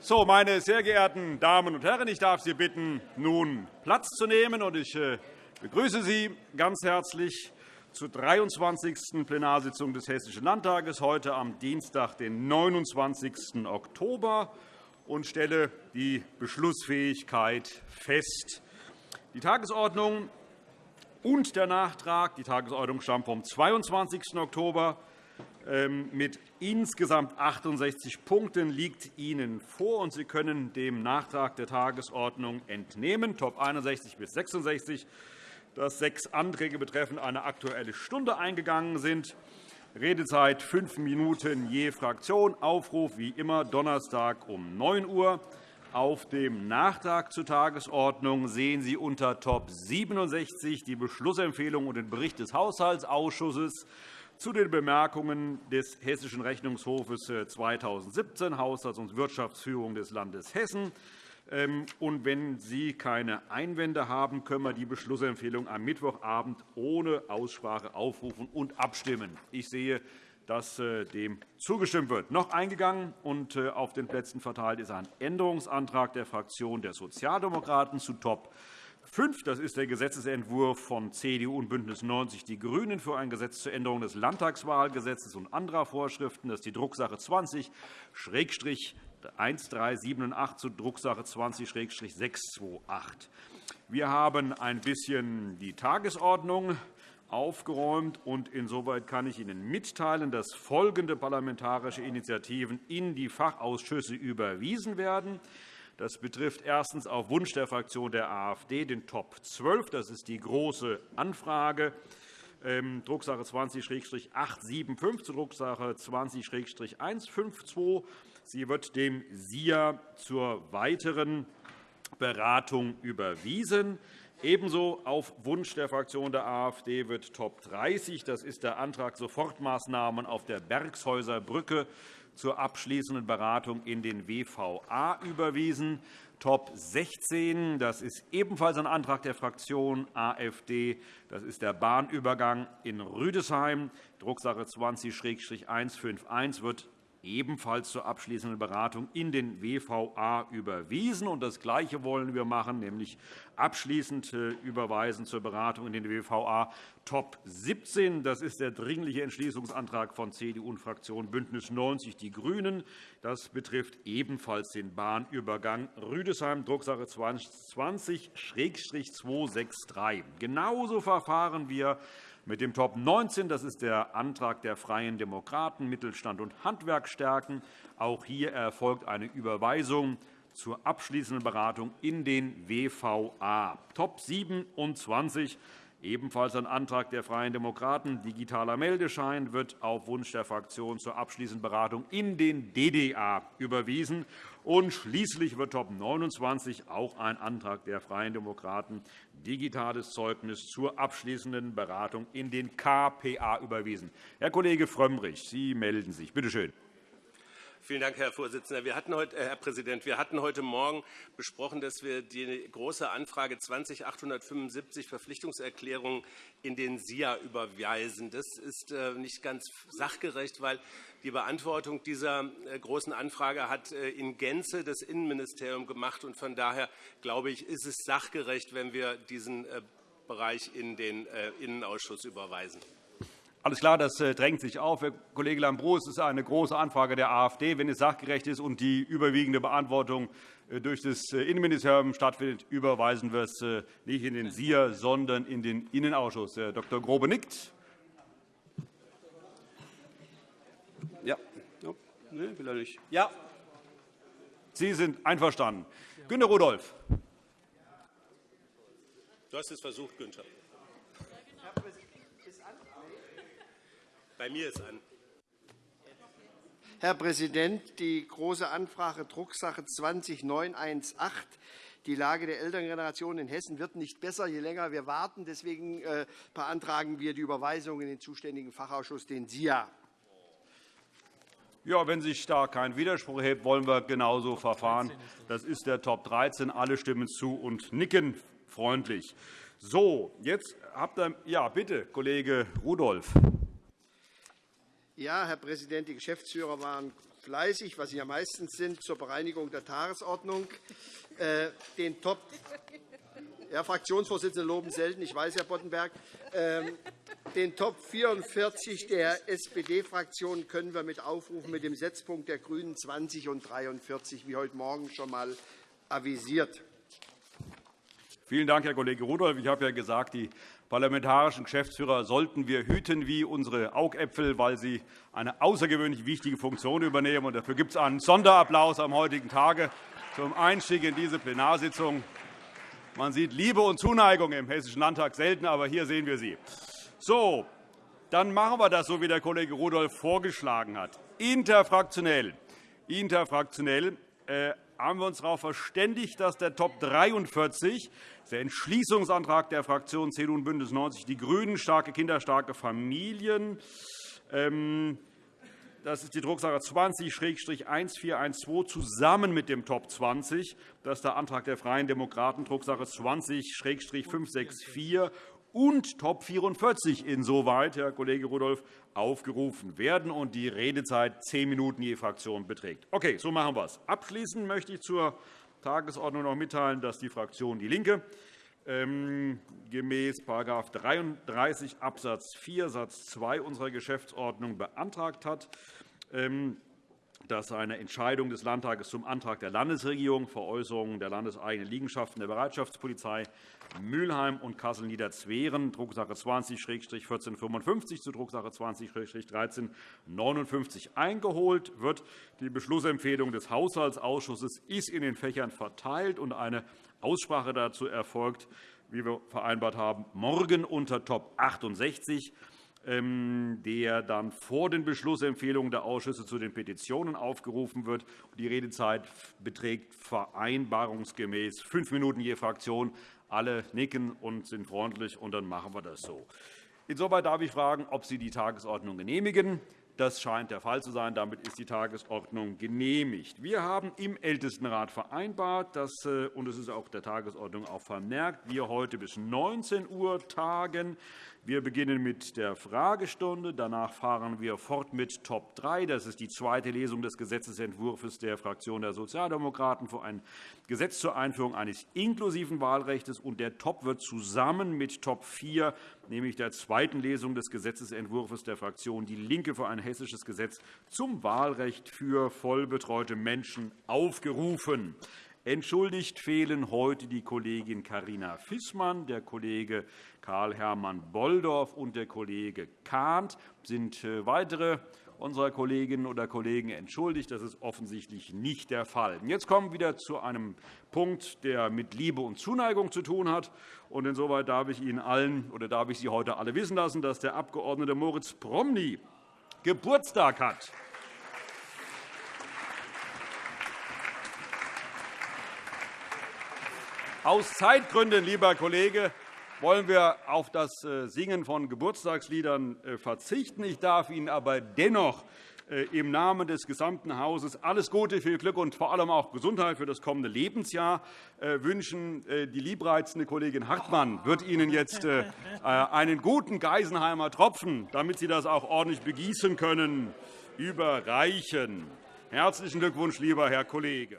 So, meine sehr geehrten Damen und Herren, ich darf Sie bitten, nun Platz zu nehmen. Und ich äh, begrüße Sie ganz herzlich zur 23. Plenarsitzung des Hessischen Landtages heute am Dienstag, den 29. Oktober, und stelle die Beschlussfähigkeit fest. Die Tagesordnung und der Nachtrag, die Tagesordnung stammt vom 22. Oktober, mit insgesamt 68 Punkten liegt Ihnen vor, und Sie können dem Nachtrag der Tagesordnung entnehmen, Top 61 bis 66, dass sechs Anträge betreffend eine Aktuelle Stunde eingegangen sind. Redezeit fünf Minuten je Fraktion. Aufruf wie immer Donnerstag um 9 Uhr. Auf dem Nachtrag zur Tagesordnung sehen Sie unter Top 67 die Beschlussempfehlung und den Bericht des Haushaltsausschusses zu den Bemerkungen des Hessischen Rechnungshofes 2017, Haushalts- und Wirtschaftsführung des Landes Hessen. Ähm, und wenn Sie keine Einwände haben, können wir die Beschlussempfehlung am Mittwochabend ohne Aussprache aufrufen und abstimmen. Ich sehe, dass äh, dem zugestimmt wird. Noch eingegangen und äh, auf den Plätzen verteilt ist ein Änderungsantrag der Fraktion der Sozialdemokraten zu Top 5. Das ist der Gesetzentwurf von CDU und BÜNDNIS 90 die GRÜNEN für ein Gesetz zur Änderung des Landtagswahlgesetzes und anderer Vorschriften. Das ist die Drucksache 20-1378 zu Drucksache 20-628. Wir haben ein bisschen die Tagesordnung aufgeräumt. und Insoweit kann ich Ihnen mitteilen, dass folgende parlamentarische Initiativen in die Fachausschüsse überwiesen werden. Das betrifft erstens auf Wunsch der Fraktion der AfD den Top 12. Das ist die Große Anfrage. Ähm, Drucksache 20-875 zu Drucksache 20-152. Sie wird dem SIA zur weiteren Beratung überwiesen. Ebenso auf Wunsch der Fraktion der AfD wird Top 30, das ist der Antrag Sofortmaßnahmen auf der Bergshäuser Brücke, zur abschließenden Beratung in den WVA überwiesen. Top 16, das ist ebenfalls ein Antrag der Fraktion AfD. Das ist der Bahnübergang in Rüdesheim. Drucksache 20-151 wird ebenfalls zur abschließenden Beratung in den WVA überwiesen. das Gleiche wollen wir machen, nämlich abschließend äh, überweisen zur Beratung in den WVA Top 17. Das ist der Dringliche Entschließungsantrag von CDU und Fraktion BÜNDNIS 90 die GRÜNEN. Das betrifft ebenfalls den Bahnübergang Rüdesheim, Drucksache 2020-263. Genauso verfahren wir mit dem Top 19, das ist der Antrag der Freien Demokraten, Mittelstand und Handwerk stärken. Auch hier erfolgt eine Überweisung zur abschließenden Beratung in den WVA. Top 27 Ebenfalls ein Antrag der Freien Demokraten. Digitaler Meldeschein wird auf Wunsch der Fraktion zur abschließenden Beratung in den DDA überwiesen. Und schließlich wird Top 29 auch ein Antrag der Freien Demokraten digitales Zeugnis zur abschließenden Beratung in den KPA überwiesen. Herr Kollege Frömmrich, Sie melden sich. Bitte schön. Vielen Dank, Herr Vorsitzender. Wir hatten heute, äh, Herr Präsident, wir hatten heute Morgen besprochen, dass wir die große Anfrage 20.875 Verpflichtungserklärungen in den SIA überweisen. Das ist äh, nicht ganz sachgerecht, weil die Beantwortung dieser äh, großen Anfrage hat in Gänze das Innenministerium gemacht. Und von daher glaube ich, ist es sachgerecht, wenn wir diesen Bereich in den Innenausschuss überweisen. Alles klar, das äh, drängt sich auf. Herr Kollege Lambrou, es ist eine große Anfrage der AfD. Wenn es sachgerecht ist und die überwiegende Beantwortung äh, durch das äh, Innenministerium stattfindet, überweisen wir es nicht in den SIA, sondern in den Innenausschuss. Herr Dr. Grobe nickt. Ja. Nee, will er nicht. Ja. Sie sind einverstanden. Günter Rudolph. Du hast es versucht, Günther. Bei mir ist an. Herr Präsident, die Große Anfrage Drucksache 20918 die Lage der Elterngeneration in Hessen wird nicht besser, je länger wir warten. Deswegen äh, beantragen wir die Überweisung in den zuständigen Fachausschuss, den SIA. Ja, wenn sich da kein Widerspruch erhebt, wollen wir genauso verfahren. Das ist der Top 13. Alle stimmen zu und nicken freundlich. So, jetzt habt ihr, ja, bitte, Kollege Rudolph. Ja, Herr Präsident, die Geschäftsführer waren fleißig, was Sie ja meistens sind, zur Bereinigung der Tagesordnung. Äh, den Top ja, Fraktionsvorsitzende loben selten, ich weiß, Herr Boddenberg. Ähm, den Top 44 der SPD-Fraktion können wir mit aufrufen mit dem Setzpunkt der GRÜNEN 20 und 43, wie heute Morgen schon einmal avisiert. Vielen Dank, Herr Kollege Rudolph. Ich habe ja gesagt, die parlamentarischen Geschäftsführer sollten wir hüten wie unsere Augäpfel, weil sie eine außergewöhnlich wichtige Funktion übernehmen. dafür gibt es einen Sonderapplaus am heutigen Tage zum Einstieg in diese Plenarsitzung. Man sieht Liebe und Zuneigung im Hessischen Landtag selten, aber hier sehen wir sie. So, dann machen wir das so, wie der Kollege Rudolph vorgeschlagen hat. Interfraktionell, interfraktionell haben wir uns darauf verständigt, dass der Top 43, der Entschließungsantrag der Fraktionen CDU und BÜNDNIS 90 die GRÜNEN, starke Kinder, starke Familien, ähm, das ist die Drucksache 20-1412 zusammen mit dem Top 20. Das ist der Antrag der Freien Demokraten, Drucksache 20-564 und Top 44 insoweit, Herr Kollege Rudolph, aufgerufen werden und die Redezeit zehn Minuten je Fraktion beträgt. Okay, so machen wir es. Abschließend möchte ich zur Tagesordnung noch mitteilen, dass die Fraktion DIE LINKE ähm, gemäß § 33 Abs. 4 Satz 2 unserer Geschäftsordnung beantragt hat, ähm, dass eine Entscheidung des Landtages zum Antrag der Landesregierung Veräußerung der landeseigenen Liegenschaften der Bereitschaftspolizei Mülheim und Kassel-Niederzweren, Drucksache 20-1455 zu Drucksache 20-1359 eingeholt wird. Die Beschlussempfehlung des Haushaltsausschusses ist in den Fächern verteilt, und eine Aussprache dazu erfolgt, wie wir vereinbart haben, morgen unter Top 68 ähm, der dann vor den Beschlussempfehlungen der Ausschüsse zu den Petitionen aufgerufen wird. Die Redezeit beträgt vereinbarungsgemäß fünf Minuten je Fraktion. Alle nicken und sind freundlich, und dann machen wir das so. Insoweit darf ich fragen, ob Sie die Tagesordnung genehmigen. Das scheint der Fall zu sein. Damit ist die Tagesordnung genehmigt. Wir haben im Ältestenrat vereinbart, dass, äh, und es ist auch der Tagesordnung auch vermerkt, wir heute bis 19 Uhr tagen. Wir beginnen mit der Fragestunde. Danach fahren wir fort mit Top 3. Das ist die zweite Lesung des Gesetzentwurfs der Fraktion der Sozialdemokraten für ein Gesetz zur Einführung eines inklusiven Wahlrechts. Und der Top wird zusammen mit Top 4, nämlich der zweiten Lesung des Gesetzentwurfs der Fraktion DIE LINKE für ein hessisches Gesetz zum Wahlrecht für vollbetreute Menschen, aufgerufen. Entschuldigt fehlen heute die Kollegin Karina Fissmann, der Kollege Karl-Hermann Bolldorf und der Kollege Kahnt. Sind äh, weitere unserer Kolleginnen oder Kollegen entschuldigt? Das ist offensichtlich nicht der Fall. Jetzt kommen wir wieder zu einem Punkt, der mit Liebe und Zuneigung zu tun hat. Und insoweit darf ich Ihnen allen oder darf ich Sie heute alle wissen lassen, dass der Abg. Moritz Promny Geburtstag hat. Aus Zeitgründen, lieber Kollege, wollen wir auf das äh, Singen von Geburtstagsliedern äh, verzichten. Ich darf Ihnen aber dennoch äh, im Namen des gesamten Hauses alles Gute, viel Glück und vor allem auch Gesundheit für das kommende Lebensjahr wünschen. Die liebreizende Kollegin Hartmann wird Ihnen jetzt einen guten Geisenheimer Tropfen, damit Sie das auch ordentlich begießen können, überreichen. Herzlichen Glückwunsch, lieber Herr Kollege.